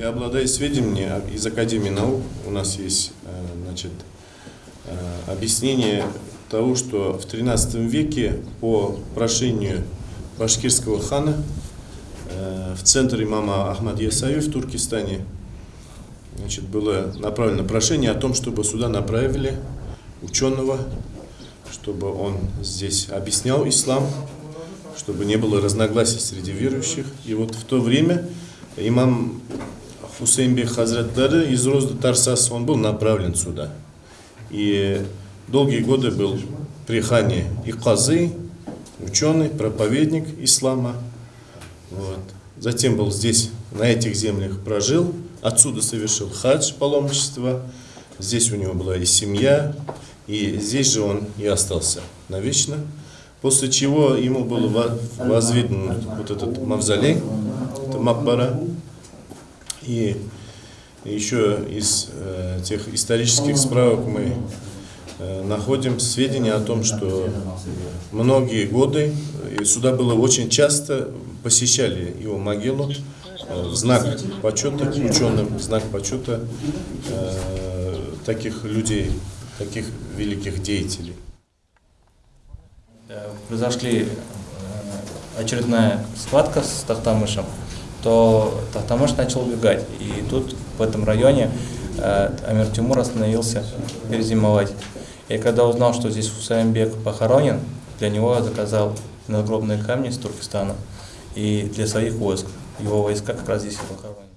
Я обладаю сведениями из Академии наук. У нас есть э, значит, э, объяснение того, что в 13 веке по прошению башкирского хана э, в центр имама Ахмад Ясави в Туркестане значит, было направлено прошение о том, чтобы сюда направили ученого, чтобы он здесь объяснял ислам, чтобы не было разногласий среди верующих. И вот в то время имам Хусейнбек Хазраттары из Розды Тарсас, он был направлен сюда. И долгие годы был при хане и казы, ученый, проповедник ислама. Вот. Затем был здесь, на этих землях прожил, отсюда совершил хадж, паломничество. Здесь у него была и семья, и здесь же он и остался навечно. После чего ему был возведен вот этот мавзолей, это Макбара. И еще из э, тех исторических справок мы э, находим сведения о том, что многие годы и сюда было очень часто посещали его могилу э, в знак почета ученым, в знак почета э, таких людей, таких великих деятелей. Э, произошли э, очередная схватка с Тахтамышем, то Тахтамыш начал убегать. И тут, в этом районе, э, Амир Тимур остановился перезимовать. И когда узнал, что здесь Хусаинбек похоронен, для него заказал надгробные камни из Туркестана и для своих войск. Его войска как раз здесь и похоронены.